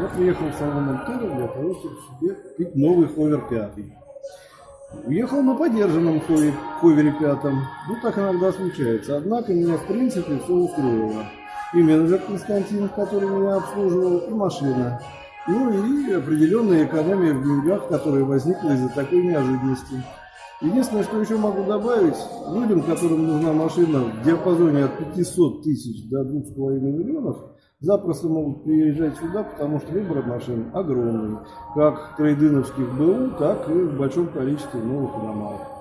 Я приехал в салон Альтера для того, чтобы себе купить новый ховер пятый. Уехал на подержанном хове- ховере пятом. Ну, так иногда случается. Однако меня, в принципе, все устроило. И менеджер Константин, который меня обслуживал, и машина. Ну и определенная экономия в деньгах, которая возникла из-за такой неожиданности. Единственное, что еще могу добавить, людям, которым нужна машина в диапазоне от 500 тысяч до 2,5 миллионов, запросто могут приезжать сюда, потому что выбор машин огромный. Как трейдиновских БУ, так и в большом количестве новых иномарок.